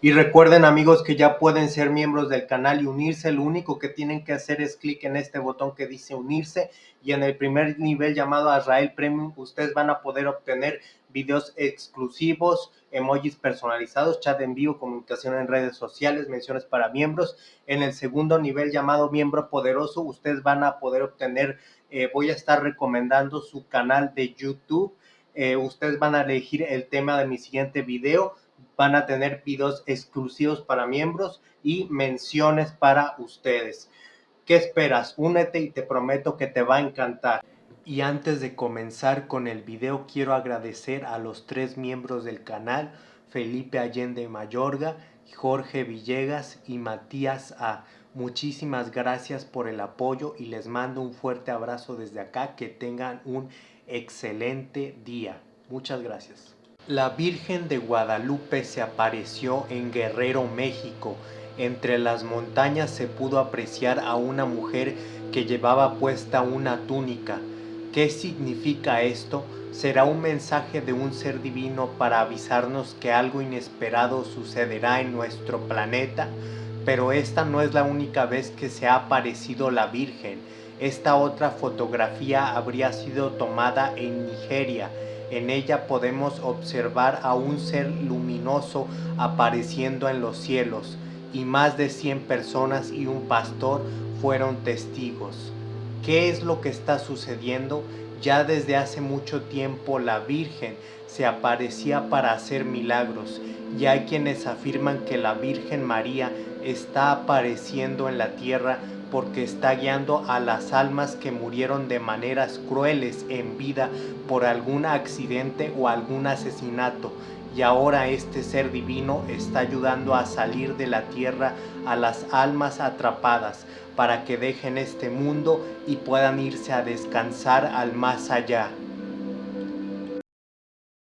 Y recuerden amigos que ya pueden ser miembros del canal y unirse. Lo único que tienen que hacer es clic en este botón que dice unirse y en el primer nivel llamado Azrael Premium ustedes van a poder obtener videos exclusivos, emojis personalizados, chat en vivo, comunicación en redes sociales, menciones para miembros. En el segundo nivel llamado miembro poderoso ustedes van a poder obtener, eh, voy a estar recomendando su canal de YouTube. Eh, ustedes van a elegir el tema de mi siguiente video van a tener videos exclusivos para miembros y menciones para ustedes. ¿Qué esperas? Únete y te prometo que te va a encantar. Y antes de comenzar con el video quiero agradecer a los tres miembros del canal, Felipe Allende Mayorga, Jorge Villegas y Matías A. Muchísimas gracias por el apoyo y les mando un fuerte abrazo desde acá. Que tengan un excelente día. Muchas gracias. La Virgen de Guadalupe se apareció en Guerrero, México. Entre las montañas se pudo apreciar a una mujer que llevaba puesta una túnica. ¿Qué significa esto? ¿Será un mensaje de un ser divino para avisarnos que algo inesperado sucederá en nuestro planeta? Pero esta no es la única vez que se ha aparecido la Virgen. Esta otra fotografía habría sido tomada en Nigeria en ella podemos observar a un ser luminoso apareciendo en los cielos y más de 100 personas y un pastor fueron testigos. ¿Qué es lo que está sucediendo? Ya desde hace mucho tiempo la Virgen se aparecía para hacer milagros y hay quienes afirman que la Virgen María está apareciendo en la tierra porque está guiando a las almas que murieron de maneras crueles en vida por algún accidente o algún asesinato y ahora este ser divino está ayudando a salir de la tierra a las almas atrapadas para que dejen este mundo y puedan irse a descansar al más allá.